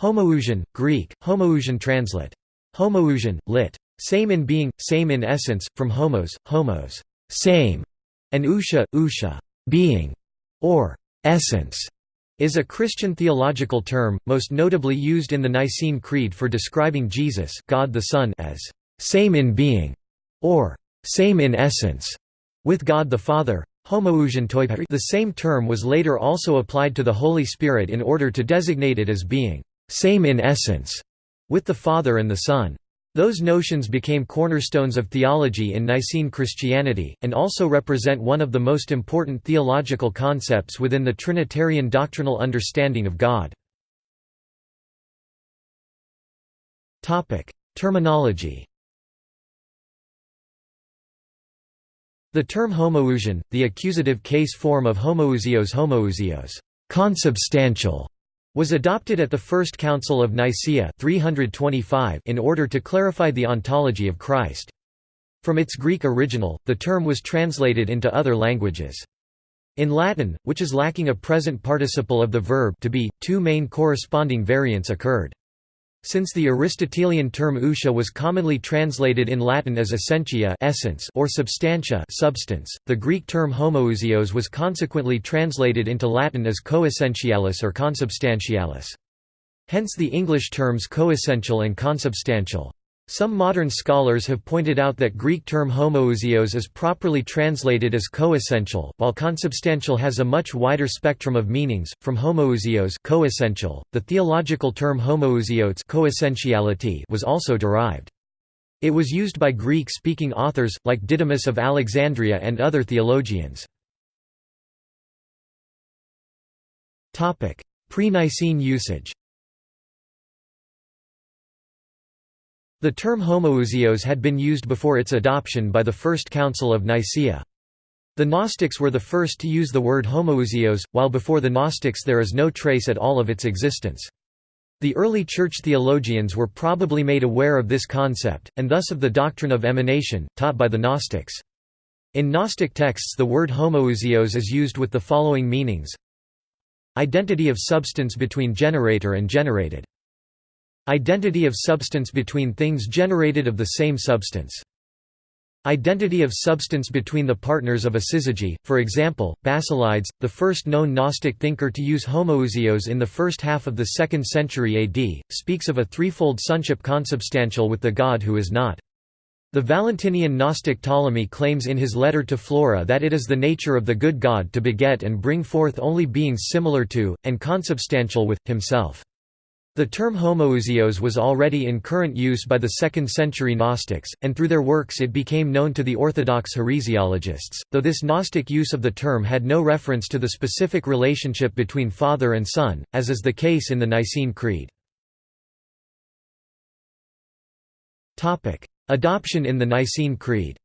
Homoousion, Greek, homoousion translate. Homoousion, lit. Same in being, same in essence, from homos, homos, same, and ousia, ousia, being, or essence, is a Christian theological term, most notably used in the Nicene Creed for describing Jesus God the Son as same in being, or same in essence, with God the Father. The same term was later also applied to the Holy Spirit in order to designate it as being same in essence with the Father and the Son. Those notions became cornerstones of theology in Nicene Christianity, and also represent one of the most important theological concepts within the Trinitarian doctrinal understanding of God. Terminology The term homoousion, the accusative case form of homoousios homoousios consubstantial, was adopted at the First Council of Nicaea 325 in order to clarify the ontology of Christ. From its Greek original, the term was translated into other languages. In Latin, which is lacking a present participle of the verb to be, two main corresponding variants occurred. Since the Aristotelian term ousia was commonly translated in Latin as essentia essence or substantia substance, the Greek term homoousios was consequently translated into Latin as coessentialis or consubstantialis. Hence the English terms coessential and consubstantial. Some modern scholars have pointed out that Greek term homoousios is properly translated as coessential, while consubstantial has a much wider spectrum of meanings, from homoousios coessential, the theological term homoousiotes coessentiality was also derived. It was used by Greek-speaking authors, like Didymus of Alexandria and other theologians. Pre-Nicene usage The term homoousios had been used before its adoption by the First Council of Nicaea. The Gnostics were the first to use the word homoousios, while before the Gnostics there is no trace at all of its existence. The early church theologians were probably made aware of this concept, and thus of the doctrine of emanation, taught by the Gnostics. In Gnostic texts the word homoousios is used with the following meanings Identity of substance between generator and generated Identity of substance between things generated of the same substance. Identity of substance between the partners of a syzygy, for example, Basilides, the first known Gnostic thinker to use homoousios in the first half of the 2nd century AD, speaks of a threefold sonship consubstantial with the God who is not. The Valentinian Gnostic Ptolemy claims in his letter to Flora that it is the nature of the good God to beget and bring forth only beings similar to, and consubstantial with, himself. The term homoousios was already in current use by the 2nd century Gnostics, and through their works it became known to the Orthodox heresiologists, though this Gnostic use of the term had no reference to the specific relationship between Father and Son, as is the case in the Nicene Creed. Adoption in the Nicene Creed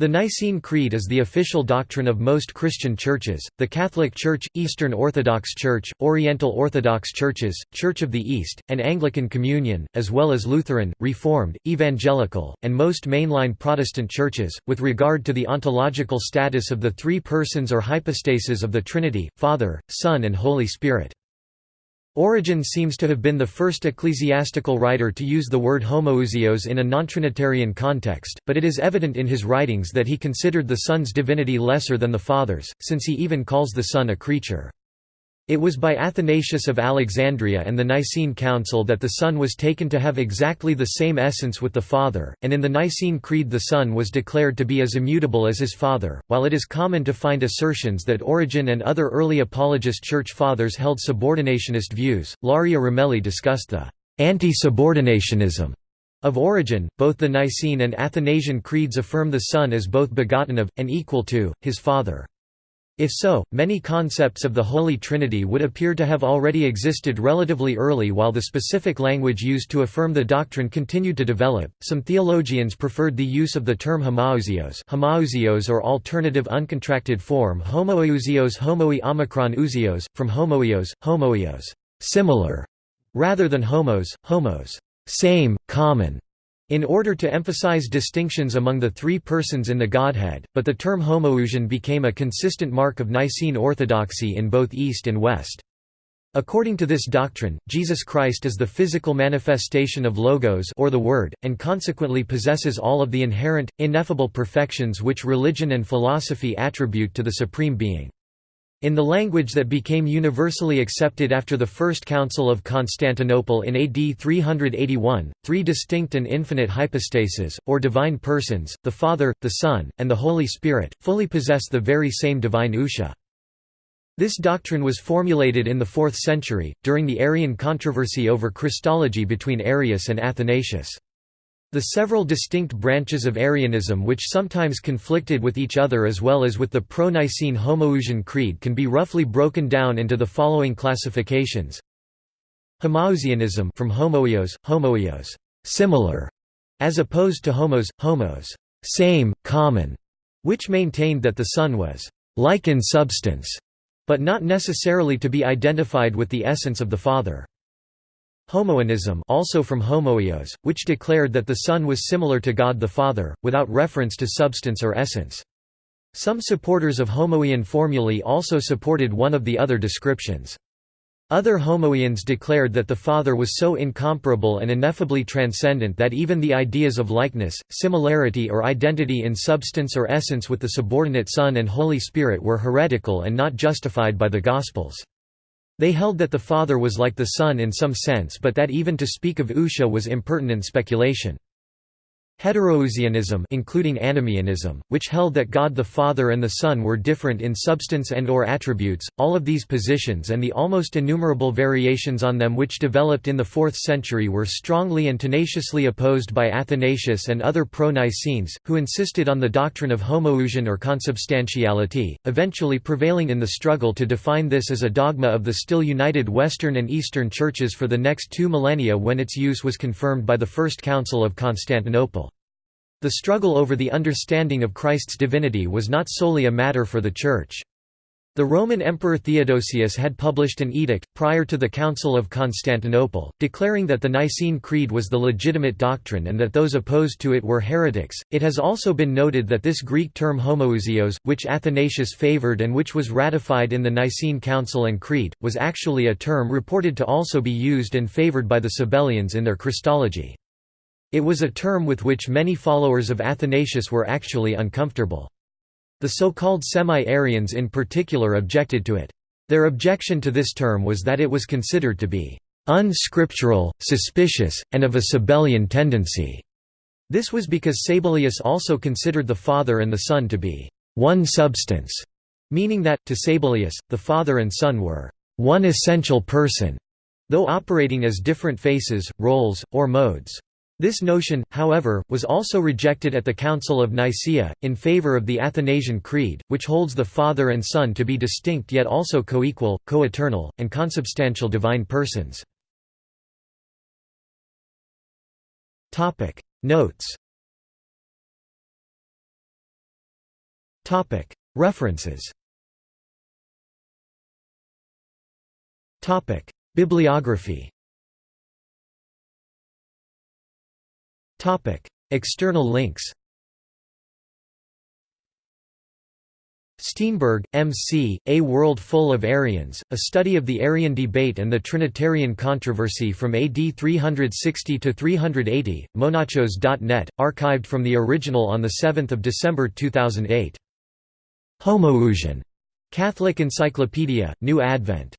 The Nicene Creed is the official doctrine of most Christian churches, the Catholic Church, Eastern Orthodox Church, Oriental Orthodox Churches, Church of the East, and Anglican Communion, as well as Lutheran, Reformed, Evangelical, and most mainline Protestant churches, with regard to the ontological status of the three persons or hypostases of the Trinity, Father, Son and Holy Spirit. Origen seems to have been the first ecclesiastical writer to use the word homoousios in a non-Trinitarian context, but it is evident in his writings that he considered the Son's divinity lesser than the Father's, since he even calls the Son a creature. It was by Athanasius of Alexandria and the Nicene Council that the Son was taken to have exactly the same essence with the Father, and in the Nicene Creed the Son was declared to be as immutable as his Father. While it is common to find assertions that Origen and other early apologist church fathers held subordinationist views, Ilaria Ramelli discussed the anti-subordinationism of Origen, both the Nicene and Athanasian creeds affirm the Son as both begotten of, and equal to, his Father. If so, many concepts of the Holy Trinity would appear to have already existed relatively early while the specific language used to affirm the doctrine continued to develop. Some theologians preferred the use of the term homoiousios, homoiousios or alternative uncontracted form homoousios homoi omicron ousios, from homoios, homoios, similar, rather than homos, homos, same, common, in order to emphasize distinctions among the three persons in the Godhead, but the term homoousion became a consistent mark of Nicene orthodoxy in both East and West. According to this doctrine, Jesus Christ is the physical manifestation of Logos or the Word, and consequently possesses all of the inherent, ineffable perfections which religion and philosophy attribute to the Supreme Being. In the language that became universally accepted after the First Council of Constantinople in AD 381, three distinct and infinite hypostases, or divine persons, the Father, the Son, and the Holy Spirit, fully possess the very same divine ousia. This doctrine was formulated in the 4th century, during the Arian controversy over Christology between Arius and Athanasius. The several distinct branches of Arianism which sometimes conflicted with each other as well as with the pro-Nicene Homoousian Creed can be roughly broken down into the following classifications. Homoiousianism from homoios, homoios, similar, as opposed to homos, homos, same, common, which maintained that the Son was like in substance, but not necessarily to be identified with the essence of the Father. Homoianism also from homoios, which declared that the Son was similar to God the Father, without reference to substance or essence. Some supporters of homoian formulae also supported one of the other descriptions. Other homoians declared that the Father was so incomparable and ineffably transcendent that even the ideas of likeness, similarity or identity in substance or essence with the subordinate Son and Holy Spirit were heretical and not justified by the Gospels. They held that the Father was like the Son in some sense but that even to speak of ousia was impertinent speculation. Heteroousianism including Anomoeanism, which held that God the Father and the Son were different in substance and or attributes, all of these positions and the almost innumerable variations on them which developed in the 4th century were strongly and tenaciously opposed by Athanasius and other pro-Nicenes, who insisted on the doctrine of homoousion or consubstantiality, eventually prevailing in the struggle to define this as a dogma of the still united Western and Eastern churches for the next two millennia when its use was confirmed by the First Council of Constantinople. The struggle over the understanding of Christ's divinity was not solely a matter for the Church. The Roman Emperor Theodosius had published an edict, prior to the Council of Constantinople, declaring that the Nicene Creed was the legitimate doctrine and that those opposed to it were heretics. It has also been noted that this Greek term homoousios, which Athanasius favored and which was ratified in the Nicene Council and Creed, was actually a term reported to also be used and favored by the Sabellians in their Christology. It was a term with which many followers of Athanasius were actually uncomfortable. The so-called semi-Arians in particular objected to it. Their objection to this term was that it was considered to be unscriptural, suspicious, and of a Sabellian tendency. This was because Sabellius also considered the Father and the Son to be one substance, meaning that, to Sabellius, the Father and Son were one essential person, though operating as different faces, roles, or modes. This notion, however, was also rejected at the Council of Nicaea, in favor of the Athanasian Creed, which holds the Father and Son to be distinct yet also co-equal, co-eternal, and consubstantial divine persons. Notes References Bibliography Topic: External links. Steenberg, M.C., A World Full of Arians, A Study of the Arian Debate and the Trinitarian Controversy from AD 360 to 380, monachos.net, archived from the original on 7 December 2008. Homoousion. Catholic Encyclopedia, New Advent.